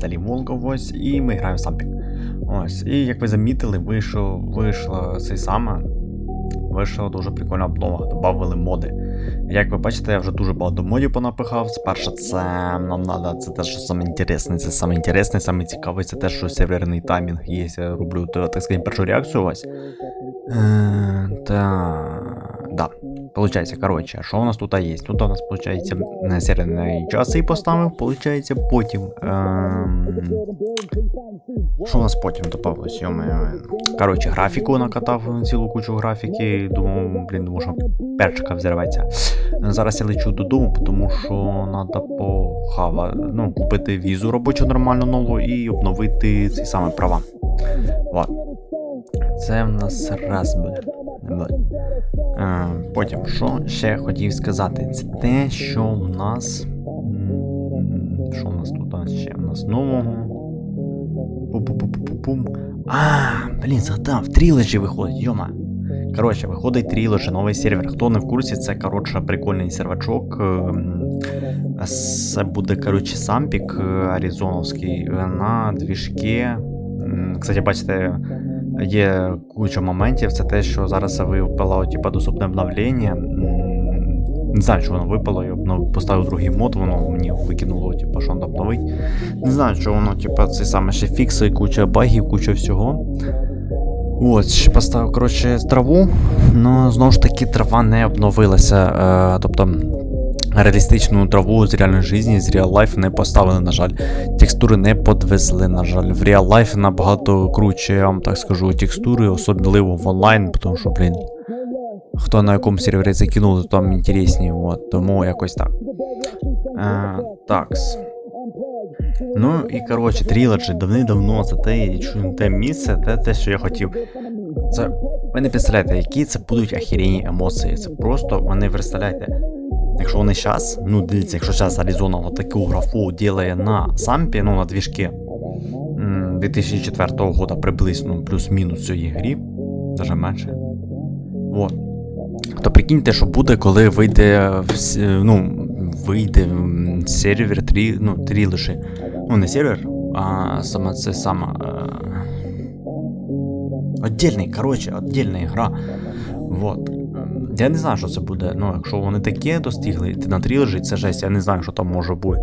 Віталій Волков, ось, і ми граємо Сампік. Ось, і як ви замітили, вийшов, вийшло цей саме. Вийшла дуже прикольна обнова, додали моди. Як ви бачите, я вже дуже багато модів понапихав. Спершу це нам треба, це те, що саме інтересне, це саме інтересне, саме цікаве, це те, що серверний таймінг є. Я роблю, так сказати, першу реакцію ось. Е, та... Да. Получається, коротше, що у нас тут є? Тут у нас, получається, середньої часи поставив, получається, потім. Ем... Що у нас потім добавилось? Коротше, графіку накатав цілу кучу графіки. Думав, блін, думаю, що перчика взірветься. Зараз я лечу додому, тому що треба похава, ну, купити візу робочу нормально нову і обновити ці саме права. Вот. Це в нас раз буде. А, Потім, що ще хотів сказати? Це те, що в нас. Що в нас тут ще? У нас нового. Пу-пу-пу-пу-пум. А, блін, згадав, тріледжі виходить, йома. Коротше, виходить тріледжі, новий сервер. Хто не в курсі, це коротше прикольний сервачок. Це буде, коротше, сампік аризоновський на двіжки. Кстати, бачите, є куча моментів. Це те, що зараз випало типу, доступне обновлення. Не знаю, що воно випало, я обнов... поставив другий мод, воно мені викинуло, типу, що воно обновить. Не знаю, що воно, типу, це саме ще фікси, куча багів, куча всього. От, ще поставив, коротше, траву, але знову ж таки трава не обновилася. Е, тобто реалістичну траву з реальної житті, з real life не поставили, на жаль. Текстури не подвезли, на жаль. В real life набагато круче, я вам так скажу, текстури, особливо в онлайн, тому що, блін. Хто на якому сервері закинув, то там інтересні, от, тому якось так. Е, такс. Ну і коротше, тріледжі давним-давно це те, те місце, те, те, що я хотів. Це. Ви не представляєте, які це будуть ахрінєнні емоції. Це просто, ви не представляєте. Якщо вони зараз, ну дивіться, якщо зараз Arizona таку графу ділає на сампі, ну на двіжки 2004 года приблизно плюс-мінус цієї грі, навіть менше. Вот. То прикиньте, що буде, коли вийде ну, вийде сервер 3, ну, 3 лише. Ну, не сервер, а саме це сама. Е... Отдельний, коротше, отдельна гра. Вот. Я не знаю, що це буде. Ну, якщо вони таке достигли, ти на трілежі, це жесть, я не знаю, що там може бути.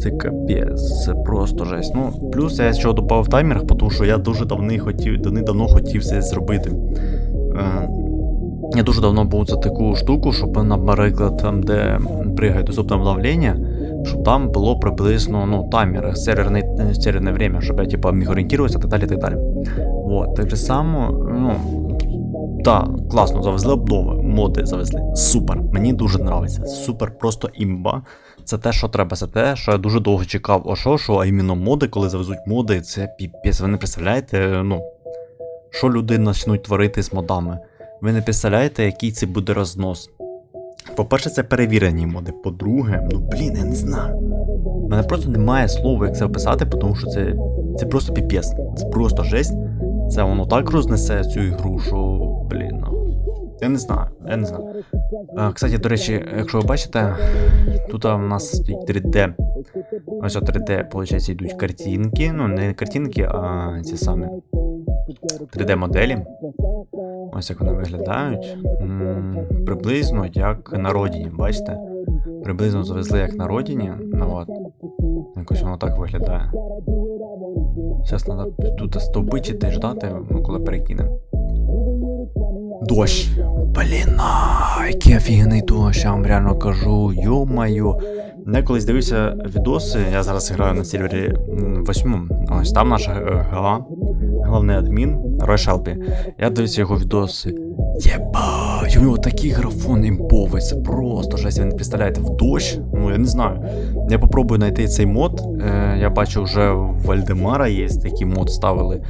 Це капець, це просто жесть. Ну, плюс я ще додав таймер, тому що я дуже давно хотів, давно хотів це зробити. Е, я дуже давно був за таку штуку, щоб, наприклад, там, де пригає доступне обновлення, щоб там було приблизно ну, таймер, серверне, время, щоб я типа, міг орієнтуватися так далі. так далі. Вот, так же само, ну, так, класно, завезли обнови, моди завезли. Супер. Мені дуже подобається. Супер, просто імба. Це те, що треба, це те, що я дуже довго чекав. О що, що, а іменно моди, коли завезуть моди, це піпець. Ви не представляєте, ну, що люди почнуть творити з модами. Ви не представляєте, який це буде рознос. По-перше, це перевірені моди. По-друге, ну блін, я не знаю. У мене просто немає слова, як це описати, тому що це це просто піпець. Це просто жесть. Це воно так рознесе цю ігру, що, блін, ну. Я не знаю, я не знаю. А, Кстати, до речі, якщо ви бачите, тут у нас стоїть 3D. Ось 3D, виходить, йдуть картинки. Ну, не картинки, а ці самі 3D-моделі. Ось як вони виглядають. М -м, приблизно як на родині, бачите? Приблизно завезли як на родині. Ну от. Якось воно так виглядає. Зараз треба тут стовбичити ждати, ну, коли перекинемо. Дощ. Блін, який офігенний дощ, я вам реально кажу, йо-маю. Я колись дивився відоси, я зараз граю на сервері 8. Ось там наша е, гала, головний адмін Рой Шелпі. Я дивився його відоси. Єбать, у нього такий графон імповий, це просто жесть, ви не представляєте, в дощ. Ну я не знаю. Я попробую знайти цей мод. Е, Я бачу, вже в Вальдемара є такий мод ставили.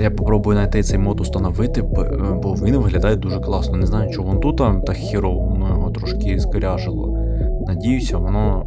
Я попробую знайти цей мод установити, бо він виглядає дуже класно. Не знаю, чого він тут так херово, воно його трошки скоряжило. Надіюся, воно.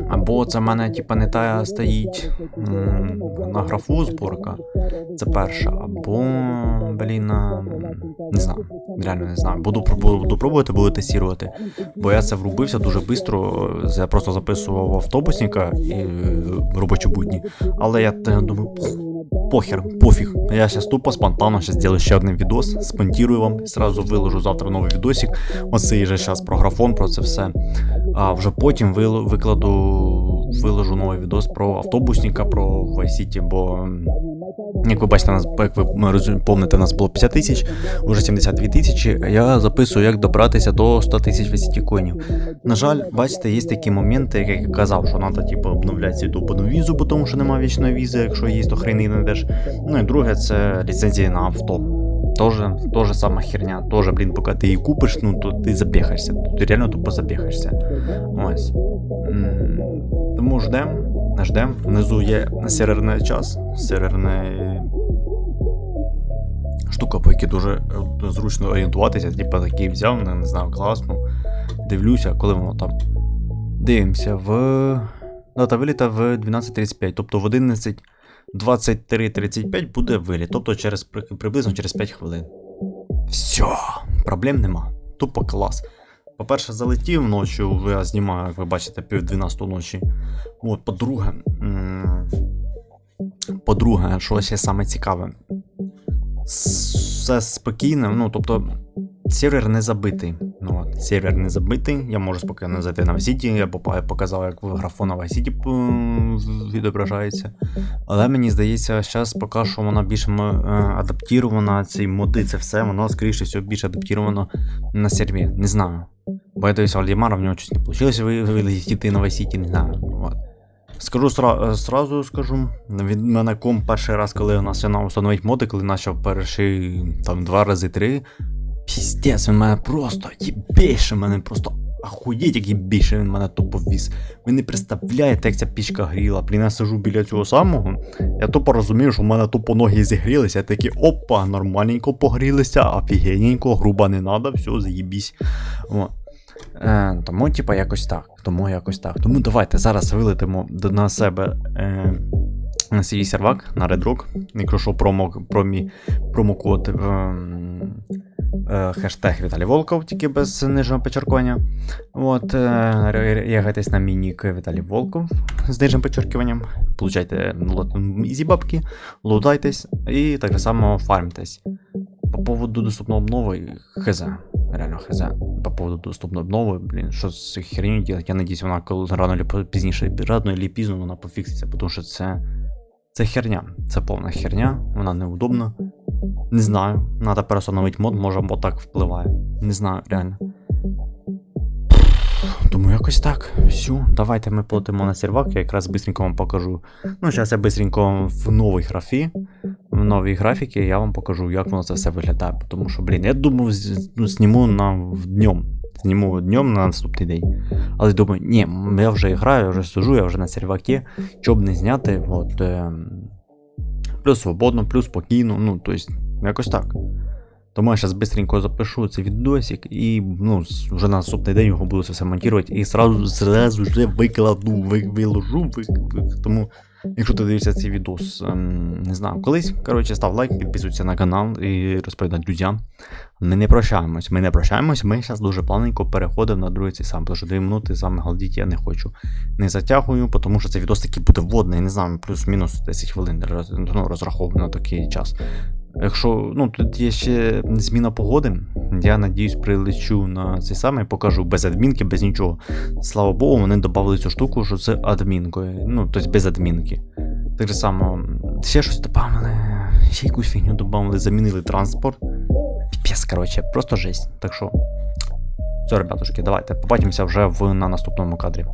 Або це в мене типа не та стоїть на графу зборка. Це перша. Або. блін, не знаю, реально не знаю. Буду, буду пробувати, буду тестувати. Бо я це врубився дуже швидко. Я просто записував автобусника і е, робочі будні. Але я думаю, «Пох, похер, пофіг. Я зараз тупо спонтанно зараз зроблю ще один відос, спонтірую вам, сразу виложу завтра новий відосик. Оцей же зараз про графон, про це все. А вже потім викладу, виложу новий відос про автобусника, про Vice City, бо. Як ви бачите, нас, як ви помните, нас було 50 тисяч, уже 72 тисячі. Я записую, як добратися до 100 тисяч Vice коїнів. На жаль, бачите, є такі моменти, як я казав, що треба типу, обновляти добану візу, тому що немає вічної візи, якщо є, то хрени не йдеш. Ну і друге, це ліцензії на авто. Тоже, тоже сама херня. Тоже, блін, поки ти її купиш, ну то ти забігаєшся. Ти реально тупо забігаєшся. Ось. Тому ждем, ждем. Внизу є серверний час, серверний штука, по якій дуже е, зручно орієнтуватися. Типа такий взяв, не, не знаю, класно. Дивлюся, коли воно там. Дивимося в. Дата виліта в 12.35, тобто в 11.23.35 буде виліт, тобто через приблизно через 5 хвилин. Все, проблем нема. Тупо клас. По-перше, залетів ночі, я знімаю, як ви бачите, пів 12 ночі. От, по-друге. По-друге, що ще саме цікаве. Все спокійно, ну тобто. Сервер не забитий. Ну, от, сервер не забитий. Я можу спокійно зайти на Vice я показав, як графон на Vice відображається. Але мені здається, зараз поки що вона більш е, адаптірована, ці моди, це все, воно, скоріше всього, більш адаптіровано на серві. Не знаю. Бо я дивився Вальдімара, в нього щось не вийшло вилетіти на City, не знаю. От. Скажу сра- е, сразу скажу. Від мене ком перший раз, коли у нас почав встановити моди, коли почав перший там два рази три. Піздець, він мене просто їбейше, мене просто ахуєть, як їбейше він мене тупо ввіз. Ви не представляєте, як ця пічка гріла. Блін, я сижу біля цього самого. Я тупо розумію, що в мене тупо ноги зігрілися. Я такий, опа, нормальненько погрілися, офігенненько, грубо не надо, все, заїбісь. О. Е, тому, типа, якось так. Тому якось так. Тому давайте зараз вилетимо на себе е, на свій сервак на Rock. Якщо що, промо, промі, промокод е, е, хештег Віталій Волков, тільки без нижнього почеркування. От, е, на мій нік Віталій Волков з нижнім почеркуванням. Получайте easy бабки, лутайтесь і так само фармтесь. По поводу доступної обнови, хз. Реально хз. По поводу доступної обнови, блін, що з херню делать, я надіюсь, вона коли рано чи пізніше, рано чи пізно вона пофікситься, тому що це. Це херня, це повна херня, вона неудобна. Не знаю, треба перестановити мод, може мод так впливає. Не знаю, реально. Тому якось так. Все, давайте ми полетимо на сервак, я якраз быстренько вам покажу. Ну, зараз я быстренько в новій графі, в новій графіки я вам покажу, як воно це все виглядає. Тому що, блін, я думав, ну, зніму на днем. Зніму днем на наступний день. Але думаю, ні, я вже граю, я вже сижу, я вже на сервакі, щоб не зняти. От, е, плюс свободно, плюс спокійно, ну, тобто, якось так. Тому я зараз швидко запишу цей відосик і ну, вже на наступний день його буду це все монтувати і зразу, зразу вже викладу, виложу. Ви, ви, тому, якщо ти дивишся цей відос, ем, не знаю, колись, коротше, став лайк, підписуйся на канал і розповідай друзям. Ми не прощаємось, ми не прощаємось, ми зараз дуже плавненько переходимо на другий цей сам, тому що 2 минути саме голодіть, галдіть я не хочу. Не затягую, тому що цей відос такий буде вводний, не знаю, плюс-мінус 10 хвилин роз, ну, розраховано на такий час. Якщо ну тут є ще зміна погоди, я надіюсь, прилечу на цей самий, покажу без адмінки, без нічого. Слава Богу, вони додали цю штуку, що це адмінкою. Ну, тобто без адмінки. Так же само, ще щось додали, ще якусь фігню додали, замінили транспорт. Піпець, коротше, просто жесть. Так що. Все, ребятушки, давайте побачимося вже в, на наступному кадрі.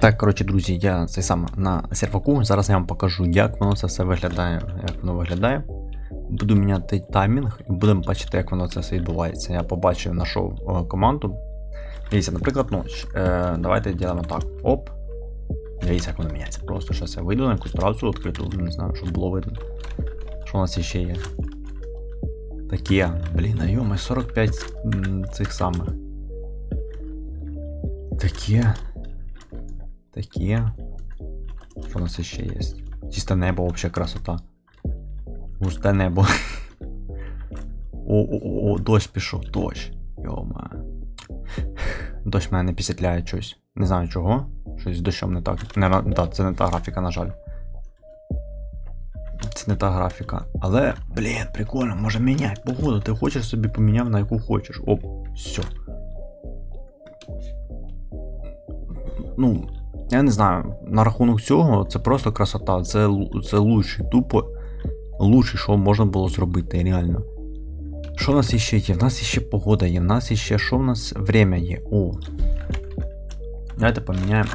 Так, коротше, друзі, я цей сам на серваку. Зараз я вам покажу, як воно це все виглядає. Як воно виглядає. Буду міняти таймінг і будемо бачити, як воно це все відбувається. Я побачив, знайшов е, команду. Дивіться, наприклад, ніч. Е, давайте робимо так. Оп. Дивіться, як воно міняється. Просто зараз я вийду на якусь трасу відкриту, не знаю, щоб було видно. Що у нас ще є? Таке. Блін, а йоми, 45 цих самих. Таке. Таке. Що у нас ще є? Чисте небо, взагалі красота. Густе небо. О, о, о, о, дощ пішов, дощ. Йома. Дощ мене не пісятляє щось. Не знаю чого. Щось з дощом не так. Не, да, це не та графіка, на жаль. Це не та графіка. Але, блін, прикольно, може міняй погоду. Ти хочеш собі поміняв на яку хочеш. Оп, все. Ну, я не знаю, на рахунок цього це просто красота. Це, це лучший, тупо лучший, що можна було зробити, реально. Що в нас іще є? В нас іще погода є, в нас іще що в нас время є. О. Давайте поміняємо.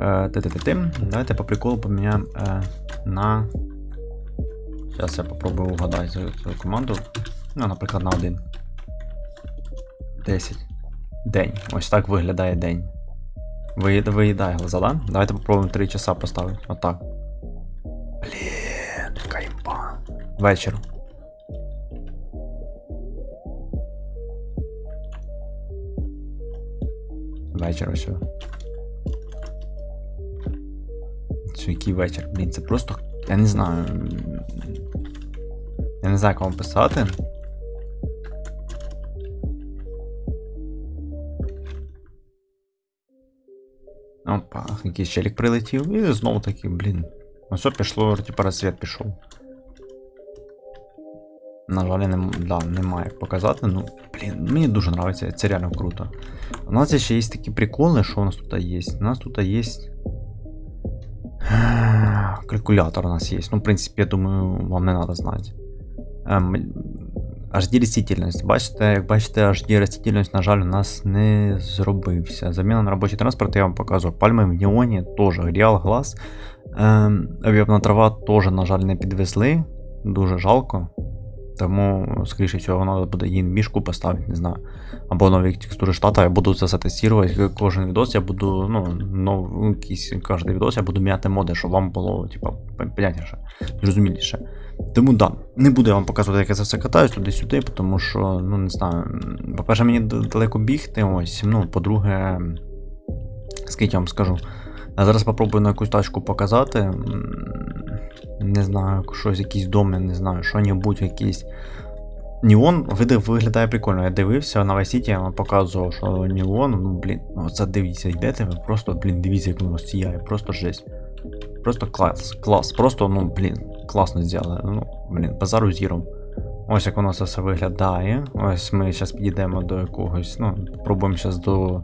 Е. Давайте по приколу поміняємо е, на. Зараз я попробую угадати цю команду. Ну, наприклад, на один. 10. День. Ось так виглядає день. Виїд- Виїдає глаза, да? Давайте попробуємо 3 часа поставити. Отак. Блін, яка імба. Вечір. Вечір ось. Це який вечір? Блін, це просто. Я не знаю. Я не знаю, як вам писати. Опа, якийсь челік прилетів і знову таки, блін. Ну все пішло, типа розсвіт пішов. На жаль, не, да, немає показати, ну, блін, мені дуже подобається, це реально круто. У нас ще є такі приколи, що у нас тут є. У нас тут є. Калькулятор у нас є. Ну, в принципі, я думаю, вам не треба знати. Ем, HD растительність. Бачите, як бачите, HD растительність, на жаль, у нас не зробився. Заміна на робочий транспорт я вам показував. Пальми в Неоні теж Real Glass. Ем, об'ємна трава теж, на жаль, не підвезли. Дуже жалко. Тому, скоріше всього, треба буде її мішку поставити, не знаю. Або нові текстури штата, я буду це все тестувати. Кожен відос я буду, ну, нов, якийсь кожен відос я буду міняти моди, щоб вам було, типа, понятніше, зрозуміліше. Тому да, не буду я вам показувати, як я це все катаюсь туди-сюди, тому що, ну не знаю. По-перше, мені далеко бігти, ось. Ну, по-друге, скільки я вам скажу. Я зараз попробую на якусь тачку показати. Не знаю, щось, якийсь дом, не знаю, що-небудь, якийсь. Неон виглядає прикольно. Я дивився на Vice City, показував, що Неон, ну блін, ну оце дивіться, йдете, ви просто, блін, дивіться, як воно сіяє, просто жесть. Просто клас, клас. Просто, ну, блін, класно зробили. Ну, блін, базару зіром. Ось як воно це все виглядає. Ось ми зараз підійдемо до якогось, ну, пробуємо зараз до.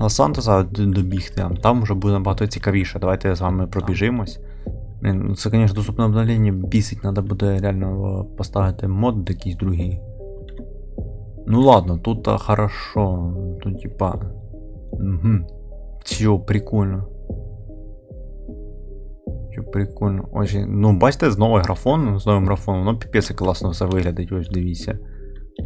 Лос-Сантоса добігти. Там вже буде набагато цікавіше. Давайте з вами пробіжимось. Ну це, звісно, доступне обновлення бісить, треба буде реально поставити мод якийсь другий. Ну ладно, тут хорошо. Тут типа. Угу. Все, прикольно. Що прикольно. Ось, ну бачите, з новий графон, з новим графоном, ну піпець класно все виглядить, ось дивіться.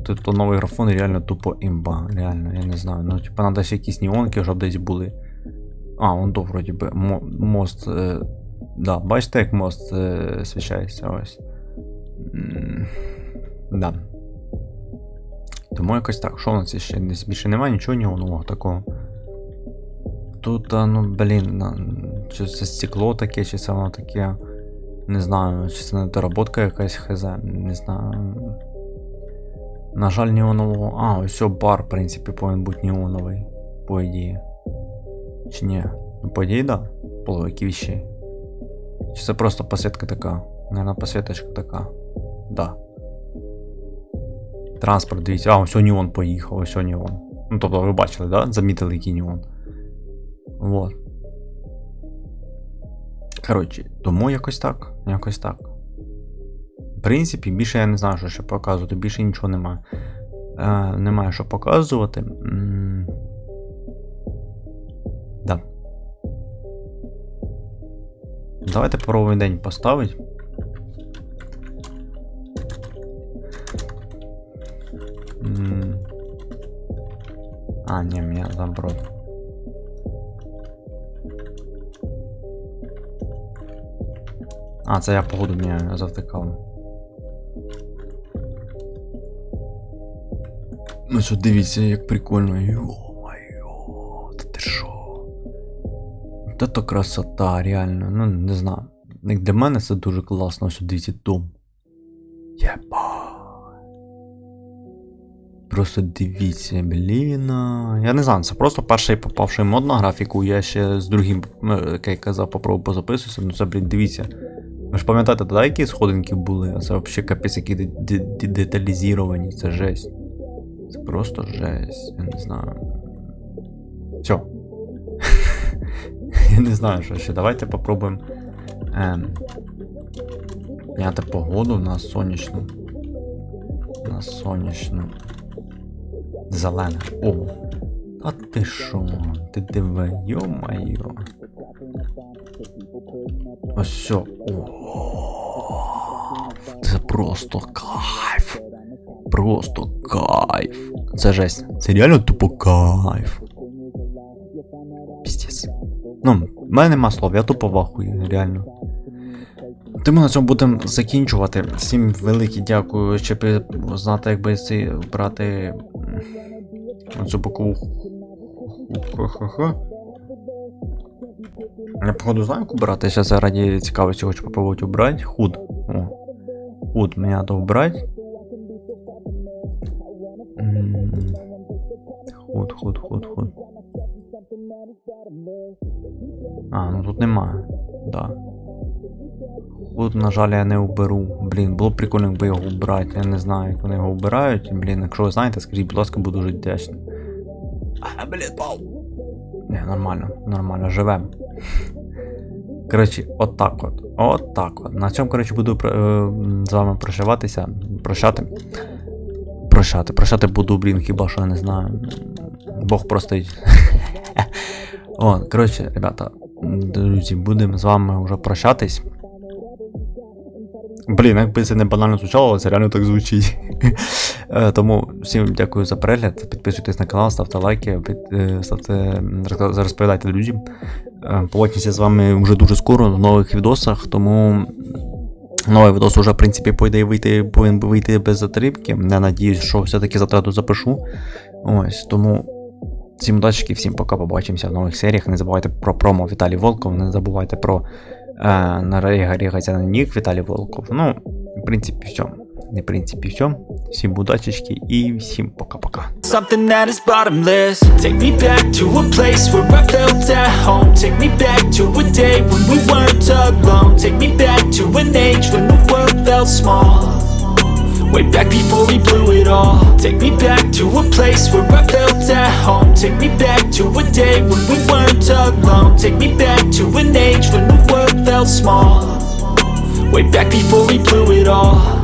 Тут то новий графон реально тупо імба, реально, я не знаю. Ну, типа, надо ще якісь неонки, щоб десь були. А, вон то вроді би. Мо- мост. Е, да, бачите, як мост е, свічається ось. М, Да. Тому якось так. Що у нас ще десь більше немає нічого неонового такого. Тут, а, ну, блін, чи це стекло таке, чи це воно таке. Не знаю, чи це недоработка якась хз, не знаю. На жаль, неонового. А, ось бар, в принципі, повинен бути неоновий, по ідеї. Чи ні? Ну, по ідеї, да. По логіки вещей. Чи це просто посвітка така? Наверное, посвіточка така. Да. Транспорт, дивіться. А, ось неон поїхав, ось неон. Ну, тобто ви бачили, да? Замітили, який неон. Вот. Коротше, тому якось так. Якось так. В принципі, більше я не знаю, що ще показувати, більше нічого немає. Е, немає що показувати. М, Да. Давайте попробуємо день поставити. А, ні, мене наоборот. А, це я погоду я завтикав. Ну що, дивіться, як прикольно. Йо-моє, та ти що? Та то красота, реально. Ну, не знаю. Як для мене це дуже класно, ось дивіться дом. Єба. Просто дивіться, блін. Я не знаю, це просто перший попавший мод на графіку. Я ще з другим, е, як я казав, попробую позаписуватися. Ну це, блін, дивіться. Ви ж пам'ятаєте, тоді які сходинки були, а це взагалі капець, які де- де- де- деталізовані, це жесть. Це просто жесть. Я не знаю. Все. Я не знаю, що ще. Давайте попробуємо. Ем, Міняти погоду на сонячну. На сонячну. Зелене. О. А ти що? Ти диви, йо-майо. Ось все. Це просто кайф. Просто кайф. Це жесть. Це реально тупо кайф. Піздець. Ну, в мене нема слов, я тупо вахую, реально. Тому на цьому будемо закінчувати. Всім велике дякую, щоб знати, як би ці брати оцю бокову. Я походу знаю, яку брати. Зараз я раді цікавості хочу попробувати убрати. Худ. О. Худ мені треба убрати. М, Худ, худ, худ, худ. А, ну тут немає. Да. Тут, на жаль, я не уберу. Блін, було б прикольно, якби його убрати. Я не знаю, як вони його вбирають. Блін, якщо ви знаєте, скажіть, будь ласка, буду дуже вдячний. А, блін, пау. Не, нормально, нормально, живем. Коротше, от так от. От. На цьому, коротше, буду е, з вами прощаватися. Прощати. Прощати. Прощати буду, блін, хіба що я не знаю. Бог простить. О, коротше, ребята, друзі, будемо з вами вже прощатись. Блін, якби це не банально звучало, але це реально так звучить. Е, Тому всім дякую за перегляд. Підписуйтесь на канал, ставте лайки, е, ставте, розповідайте друзям. Е, Побачимося з вами вже дуже скоро в нових відосах, тому новий відос уже, в принципі, по ідеї вийти, повинен вийти без затримки. Я надіюсь, що все-таки затрату запишу. Ось, тому всім удачки, всім пока, побачимося в нових серіях. Не забувайте про промо Віталій Волков, не забувайте про е, на Рігаця на нік Віталій Волков. Ну, в принципі, все. В принципі, все. Всім удачечки і всім пока-пока. Something that is bottomless. Take me back to a place where I felt at home. Take me back to a day when we weren't alone. Take me back to an age when the world felt small. Way back before we blew it all. Take me back to a place where I felt at home. Take me back to a day when we weren't alone. Take me back to an age when the world felt small. Way back before we blew it all.